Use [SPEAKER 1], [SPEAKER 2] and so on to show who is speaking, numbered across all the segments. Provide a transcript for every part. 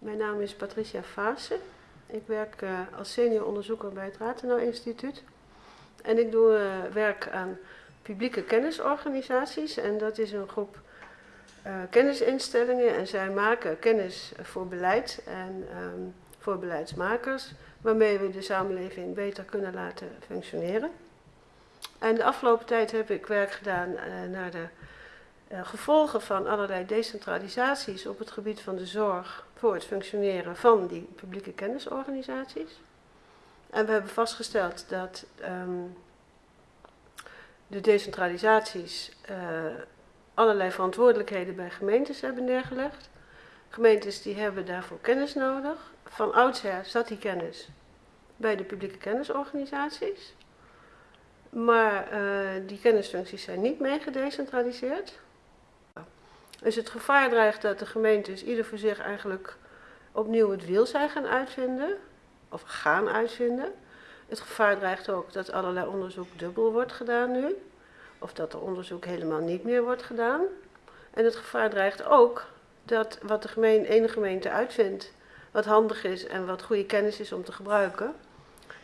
[SPEAKER 1] Mijn naam is Patricia Vaassen. Ik werk uh, als senior onderzoeker bij het Rathenau Instituut. En ik doe uh, werk aan publieke kennisorganisaties. En dat is een groep uh, kennisinstellingen. En zij maken kennis voor beleid en um, voor beleidsmakers. Waarmee we de samenleving beter kunnen laten functioneren. En de afgelopen tijd heb ik werk gedaan naar de gevolgen van allerlei decentralisaties op het gebied van de zorg voor het functioneren van die publieke kennisorganisaties. En we hebben vastgesteld dat um, de decentralisaties uh, allerlei verantwoordelijkheden bij gemeentes hebben neergelegd. Gemeentes die hebben daarvoor kennis nodig. Van oudsher zat die kennis bij de publieke kennisorganisaties. Maar uh, die kennisfuncties zijn niet mee gedecentraliseerd. Dus het gevaar dreigt dat de gemeentes ieder voor zich eigenlijk opnieuw het wiel zijn gaan uitvinden, of gaan uitvinden. Het gevaar dreigt ook dat allerlei onderzoek dubbel wordt gedaan nu, of dat er onderzoek helemaal niet meer wordt gedaan. En het gevaar dreigt ook dat wat de ene gemeente uitvindt, wat handig is en wat goede kennis is om te gebruiken,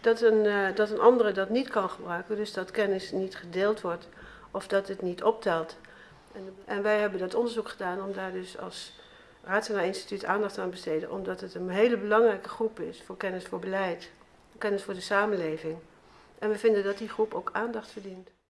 [SPEAKER 1] dat een, uh, dat een andere dat niet kan gebruiken, dus dat kennis niet gedeeld wordt of dat het niet optelt. En, wij hebben dat onderzoek gedaan om daar dus als Ratena Instituut aandacht aan besteden, omdat het een hele belangrijke groep is voor kennis voor beleid, kennis voor de samenleving. En we vinden dat die groep ook aandacht verdient.